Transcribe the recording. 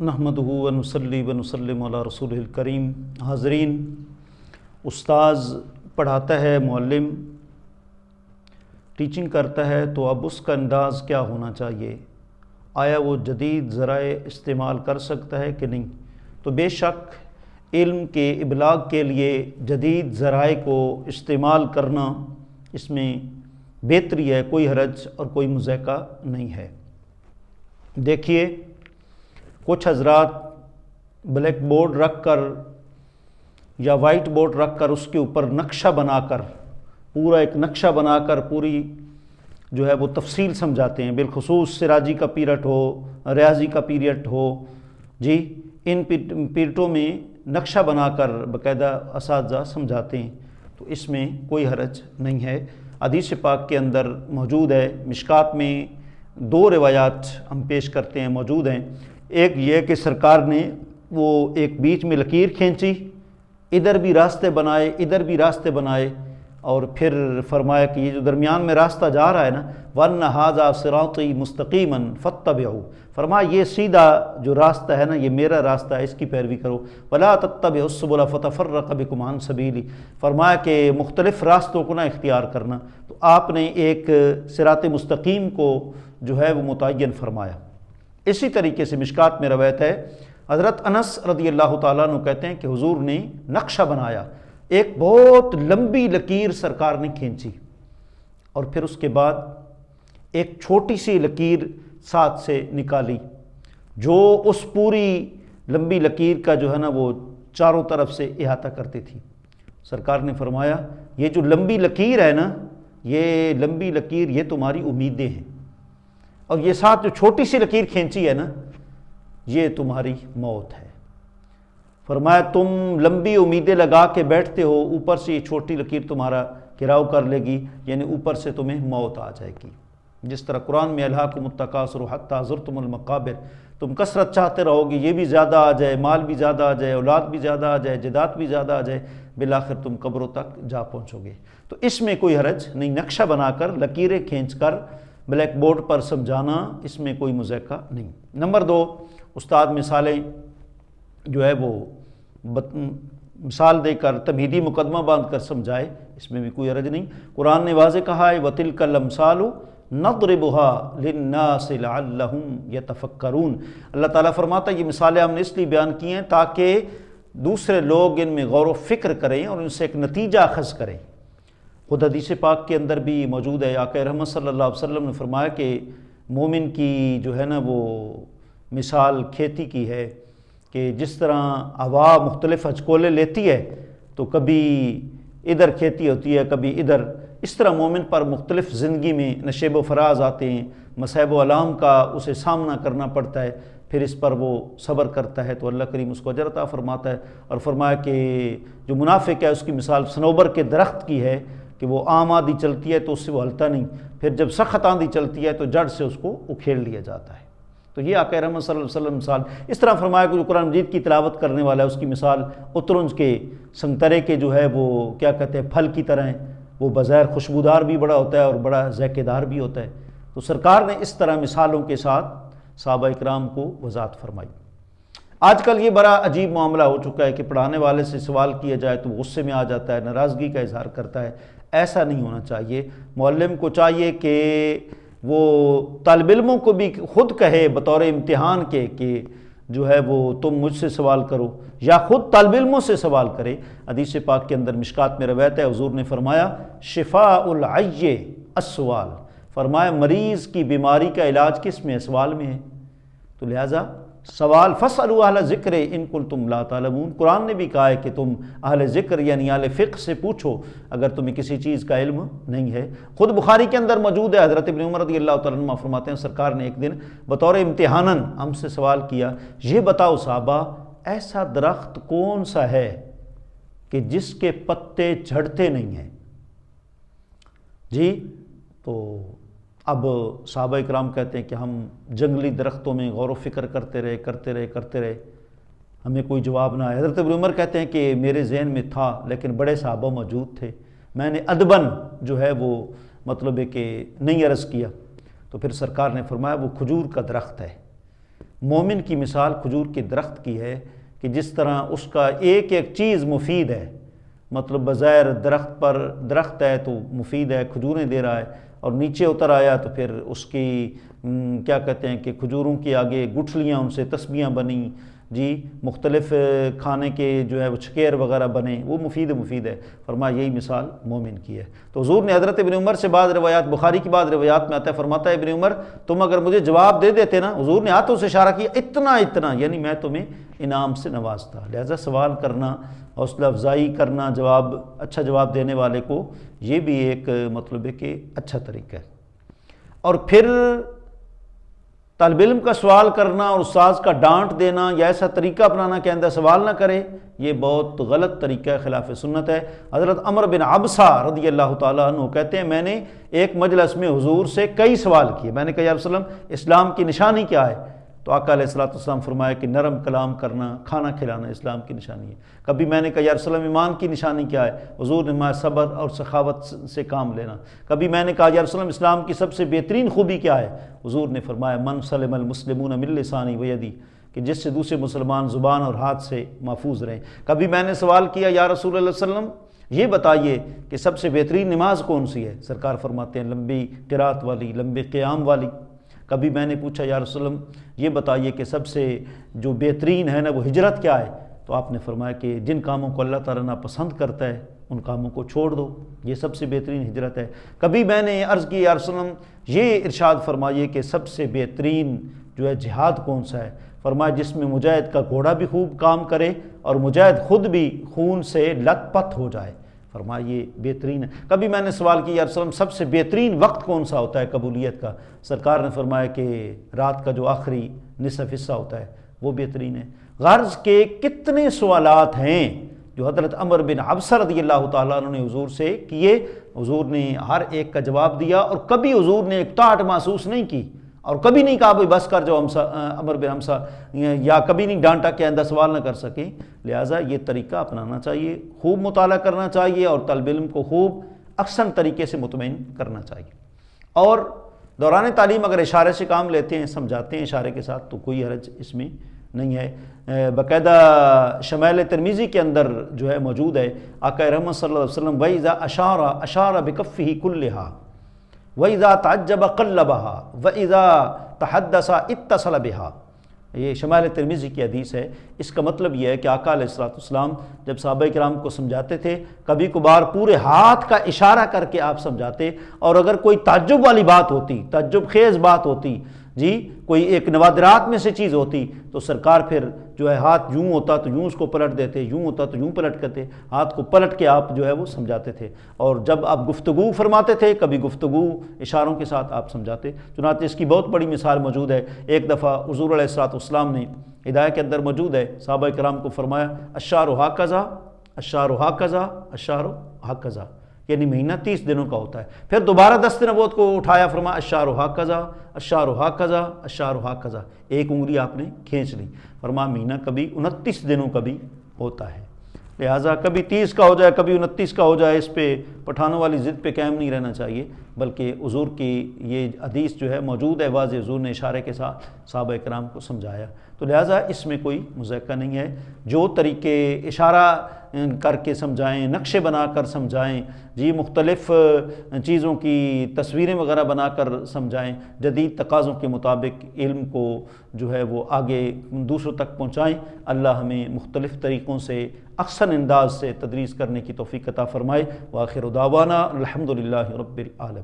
نحمد ونسلی ونسلم علی رسول الکریم۔ حاضرین، استاذ پڑھاتا ہے، معلم، ٹیچنگ کرتا ہے، تو اب اس کا انداز کیا ہونا چاہیے؟ آیا وہ جدید ذرائع استعمال کر سکتا ہے کہ نہیں؟ تو بے شک علم کے ابلاغ کے لیے جدید ذرائع کو استعمال کرنا اس میں بہتری ہے، کوئی حرج اور کوئی مذائقہ نہیں ہے۔ دیکھیے کچھ حضرات بلیک بورڈ رکھ کر یا وائٹ بورڈ رکھ کر اس کے اوپر نقشہ بنا کر، پورا ایک نقشہ بنا کر پوری جو ہے وہ تفصیل سمجھاتے ہیں۔ بالخصوص سراجی کا پیریٹ ہو، ریاضی کا پیریٹ ہو۔ جی ان پیریٹوں میں نقشہ بنا کر باقاعدہ اساتذہ سمجھاتے ہیں۔ تو اس میں کوئی حرج نہیں ہے۔ حدیث پاک کے اندر موجود ہے۔ مشکات میں دو روایات ہم پیش کرتے ہیں، موجود ہیں۔ ایک یہ کہ سرکار نے وہ ایک بیچ میں لکیر کھینچی، ادھر بھی راستے بنائے، ادھر بھی راستے بنائے، اور پھر فرمایا کہ یہ جو درمیان میں راستہ جا رہا ہے نا ون حاضہ سراتی مستقیمن فتب فرمایا، یہ سیدھا جو راستہ ہے نا، یہ میرا راستہ ہے، اس کی پیروی کرو۔ ولا تتب حسب اللہ فتح فرق کمان سبیلی فرمایا کہ مختلف راستوں کو نہ اختیار کرنا۔ تو آپ نے ایک سرات مستقیم کو جو ہے وہ متعین فرمایا۔ اسی طریقے سے مشکات میں روایت ہے۔ حضرت انس رضی اللہ تعالیٰ نے کہتے ہیں کہ حضور نے نقشہ بنایا۔ ایک بہت لمبی لکیر سرکار نے کھینچی۔ اور پھر اس کے بعد ایک چھوٹی سی لکیر ساتھ سے نکالی۔ جو اس پوری لمبی لکیر کا جو ہے نا وہ چاروں طرف سے احاطہ کرتی تھی۔ سرکار نے فرمایا، یہ جو لمبی لکیر ہے نا، یہ لمبی لکیر، یہ تمہاری امیدیں ہیں۔ اور یہ ساتھ جو چھوٹی سی لکیر کھینچی ہے نا، یہ تمہاری موت ہے۔ فرمایا، تم لمبی امیدیں لگا کے بیٹھتے ہو، اوپر سے یہ چھوٹی لکیر تمہارا گراؤ کر لے گی یعنی اوپر سے تمہیں موت آ جائے گی۔ جس طرح قرآن میں اللہ کو متقاصر حتیٰ ضرتم المقابر، تم کثرت چاہتے رہو گی یہ بھی زیادہ آ جائے، مال بھی زیادہ آ جائے، اولاد بھی زیادہ آ جائے، جدات بھی زیادہ آ جائے، بالآخر تم قبروں تک جا پہنچو گے۔ تو اس میں کوئی حرج نہیں، نقشہ بنا کر، لکیریں کھینچ کر بلیک بورڈ پر سمجھانا اس میں کوئی مذائقہ نہیں۔ نمبر دو، استاد مثالیں جو ہے وہ مثال دے کر تمہیدی مقدمہ باندھ کر سمجھائے، اس میں بھی کوئی عرض نہیں۔ قرآن نے واضح کہا ہے وطل کا لمسال نقر بہا لَعَلَّهُمْ يَتَفَكَّرُونَ۔ اللہ تعالیٰ فرماتا ہے، یہ مثالیں ہم نے اس لیے بیان کی ہیں تاکہ دوسرے لوگ ان میں غور و فکر کریں اور ان سے ایک نتیجہ اخذ کریں۔ خود حدیث پاک کے اندر بھی موجود ہے۔ آقا رحمت صلی اللہ علیہ وسلم نے فرمایا کہ مومن کی جو ہے نا وہ مثال کھیتی کی ہے کہ جس طرح ہوا مختلف ہچکولے لیتی ہے تو کبھی ادھر کھیتی ہوتی ہے، کبھی ادھر۔ اس طرح مومن پر مختلف زندگی میں نشیب و فراز آتے ہیں مصحب و علام کا اسے سامنا کرنا پڑتا ہے، پھر اس پر وہ صبر کرتا ہے۔ تو اللہ کریم اس کو اجرتا فرماتا ہے اور فرمایا کہ جو منافق ہے، اس کی مثال سنوبر کے درخت کی ہے۔ کہ وہ عام آندھی چلتی ہے تو اس سے وہ ہلتا نہیں۔ پھر جب سخت آندھی چلتی ہے تو جڑ سے اس کو اکھیڑ لیا جاتا ہے۔ تو یہ آقا رحمت صلی اللہ علیہ وسلم مثال اس طرح فرمایا کہ جو قرآن مجید کی تلاوت کرنے والا ہے، اس کی مثال اترنج کے سنگترے کے جو ہے وہ کیا کہتے ہیں، پھل کی طرح ہیں۔ وہ بظاہر خوشبودار بھی بڑا ہوتا ہے اور بڑا ذائقے دار بھی ہوتا ہے۔ تو سرکار نے اس طرح مثالوں کے ساتھ صحابہ اکرام کو وضاحت فرمائی۔ آج کل یہ بڑا عجیب معاملہ ہو چکا ہے کہ پڑھانے والے سے سوال کیا جائے تو غصے میں آ جاتا ہے، ناراضگی کا اظہار کرتا ہے۔ ایسا نہیں ہونا چاہیے۔ معلم کو چاہیے کہ وہ طالب علموں کو بھی خود کہے بطور امتحان کے کہ جو ہے وہ تم مجھ سے سوال کرو یا خود طالب علموں سے سوال کرے۔ حدیث پاک کے اندر مشکات میں روایت ہے، حضور نے فرمایا، شفاء العی السوال فرمایا، مریض کی بیماری کا علاج کس میں؟ ہے سوال میں ہے۔ تو لہٰذا سوال فصل اہل ذکر ان کل تم لا تعلمون۔ قرآن نے بھی کہا ہے کہ تم اہل ذکر یعنی اہل فقہ سے پوچھو اگر تمہیں کسی چیز کا علم نہیں ہے۔ خود بخاری کے اندر موجود ہے، حضرت ابن عمر رضی اللہ تعالیٰ عنہ فرماتے ہیں، سرکار نے ایک دن بطور امتحاناً ہم سے سوال کیا، یہ بتاؤ صحابہ، ایسا درخت کون سا ہے کہ جس کے پتے جھڑتے نہیں ہیں؟ جی تو اب صحابہ اکرام کہتے ہیں کہ ہم جنگلی درختوں میں غور و فکر کرتے رہے کرتے رہے کرتے رہے۔ ہمیں کوئی جواب نہ آیا۔ حضرت عمر کہتے ہیں کہ میرے ذہن میں تھا، لیکن بڑے صحابہ موجود تھے۔ میں نے ادبن جو ہے وہ مطلب ہے کہ نہیں عرض کیا۔ تو پھر سرکار نے فرمایا، وہ کھجور کا درخت ہے۔ مومن کی مثال کھجور کے درخت کی ہے کہ جس طرح اس کا ایک ایک چیز مفید ہے۔ مطلب بظاہر درخت پر درخت ہے تو مفید ہے، کھجوریں دے رہا ہے اور نیچے اتر آیا تو پھر اس کی کیا کہتے ہیں کہ کھجوروں کے آگے گٹھلیاں، ان سے تسبیاں بنیں۔ جی مختلف کھانے کے جو ہے وہ چکیر وغیرہ بنے وہ مفید مفید ہے۔ فرما یہی مثال مومن کی ہے۔ تو حضور نے حضرت ابن عمر سے بعض روایات، بخاری کی بعض روایات میں آتا ہے، فرماتا ہے، ابن عمر، تم اگر مجھے جواب دے دیتے نا، حضور نے ہاتھوں سے اشارہ کیا، اتنا اتنا یعنی میں تمہیں انعام سے نوازتا۔ لہذا سوال کرنا حوصلہ افزائی کرنا جواب اچھا جواب دینے والے کو یہ بھی ایک مطلب ہے کہ اچھا طریقہ ہے۔ اور پھر طالب علم کا سوال کرنا اور استاذ کا ڈانٹ دینا یا ایسا طریقہ اپنانا کہ اندر سوال نہ کرے یہ بہت غلط طریقہ خلاف سنت ہے۔ حضرت عمر بن عبسہ رضی اللہ تعالیٰ عنہ کہتے ہیں، میں نے ایک مجلس میں حضور سے کئی سوال کیے۔ میں نے کہا، یا رسول اللہ، اسلام کی نشانی کیا ہے؟ تو آقا علیہ السلام والسلام فرمایا کہ نرم کلام کرنا، کھانا کھلانا اسلام کی نشانی ہے۔ کبھی میں نے کہا، یا رسول ایمان کی نشانی کیا ہے؟ حضور نے فرمایا، صبر اور سخاوت سے کام لینا۔ کبھی میں نے کہا، یا رسول اسلام کی سب سے بہترین خوبی کیا ہے؟ حضور نے فرمایا، من سلم المسلمون من لسانی ویدی کہ جس سے دوسرے مسلمان زبان اور ہاتھ سے محفوظ رہیں۔ کبھی میں نے سوال کیا، یا رسول اللہ علیہ وسلم، یہ بتائیے کہ سب سے بہترین نماز کون سی ہے؟ سرکار فرماتے ہیں، لمبی قرات والی لمبے قیام والی۔ کبھی میں نے پوچھا، یا رسول اللہ، یہ بتائیے کہ سب سے جو بہترین ہے نا، وہ ہجرت کیا ہے؟ تو آپ نے فرمایا کہ جن کاموں کو اللہ تعالیٰ نہ پسند کرتا ہے، ان کاموں کو چھوڑ دو۔ یہ سب سے بہترین ہجرت ہے۔ کبھی میں نے عرض کی، یا رسول اللہ، یہ ارشاد فرمائیے کہ سب سے بہترین جو ہے جہاد کون سا ہے؟ فرمایا، جس میں مجاہد کا گھوڑا بھی خوب کام کرے اور مجاہد خود بھی خون سے لت پت ہو جائے۔ فرمایا یہ بہترین ہے۔ کبھی میں نے سوال کیا وسلم سب سے بہترین وقت کون سا ہوتا ہے قبولیت کا؟ سرکار نے فرمایا کہ رات کا جو آخری نصف حصہ ہوتا ہے، وہ بہترین ہے۔ غرض کے کتنے سوالات ہیں جو حضرت عمر بن عبسر رضی اللہ تعالیٰ عنہ نے حضور سے کیے۔ حضور نے ہر ایک کا جواب دیا اور کبھی حضور نے ایک ٹاٹ محسوس نہیں کی۔ اور کبھی نہیں کہا بھائی بس کر جو ہمسا امر بن ہمسا یا کبھی نہیں ڈانٹا کہ آئندہ سوال نہ کر سکیں۔ لہٰذا یہ طریقہ اپنانا چاہیے، خوب مطالعہ کرنا چاہیے اور طالب علم کو خوب اکثر طریقے سے مطمئن کرنا چاہیے۔ اور دوران تعلیم اگر اشارے سے کام لیتے ہیں، سمجھاتے ہیں اشارے کے ساتھ، تو کوئی حرج اس میں نہیں ہے۔ باقاعدہ شمیل ترمیزی کے اندر جو ہے موجود ہے، آقا رحمت صلی اللہ علیہ وسلم ویزا اشارہ اشارہ بکفی ہی وَإِذَا تَعَجَّبَ قَلَّبَهَا وَإِذَا تَحَدَّسَ اِتَّصَلَ بِهَا یہ شمال ترمیزی کی حدیث ہے۔ اس کا مطلب یہ ہے کہ آقا علیہ السلام جب صحابہ کرام کو سمجھاتے تھے، کبھی کبھار پورے ہاتھ کا اشارہ کر کے آپ سمجھاتے، اور اگر کوئی تعجب والی بات ہوتی، تعجب خیز بات ہوتی جی کوئی ایک نوادرات میں سے چیز ہوتی تو سرکار پھر جو ہے ہاتھ یوں ہوتا تو یوں اس کو پلٹ دیتے، یوں ہوتا تو یوں پلٹ کرتے، ہاتھ کو پلٹ کے آپ جو ہے وہ سمجھاتے تھے۔ اور جب آپ گفتگو فرماتے تھے، کبھی گفتگو اشاروں کے ساتھ آپ سمجھاتے۔ چنانچہ اس کی بہت بڑی مثال موجود ہے۔ ایک دفعہ حضور علیہ السلاۃ اسلام نے ہدایہ کے اندر موجود ہے، صحابہ کرام کو فرمایا، اشار و حاقضہ اشار و حاقضہ اشار و حاقضہ یعنی مہینہ تیس دنوں کا ہوتا ہے۔ پھر دوبارہ دس نبوت کو اٹھایا فرما اشار و حق اشار و حق اشار و حق ایک انگلی آپ نے کھینچ لی۔ فرما مہینہ کبھی انتیس دنوں کا بھی ہوتا ہے۔ لہٰذا کبھی تیس کا ہو جائے، کبھی انتیس کا ہو جائے، اس پہ پٹھانوں والی ضد پہ قائم نہیں رہنا چاہیے، بلکہ حضور کی یہ حدیث جو ہے موجود ہے، واضح حضور نے اشارے کے ساتھ صحابہ کرام کو سمجھایا۔ تو لہٰذا اس میں کوئی مذائقہ نہیں ہے۔ جو طریقے اشارہ کر کے سمجھائیں، نقشے بنا کر سمجھائیں جی مختلف چیزوں کی تصویریں وغیرہ بنا کر سمجھائیں، جدید تقاضوں کے مطابق علم کو جو ہے وہ آگے دوسروں تک پہنچائیں، اللہ ہمیں مختلف طریقوں سے اکثر انداز سے تدریس کرنے کی توفیق عطا فرمائے۔ واخر دعوانا الحمد للہ رب العالم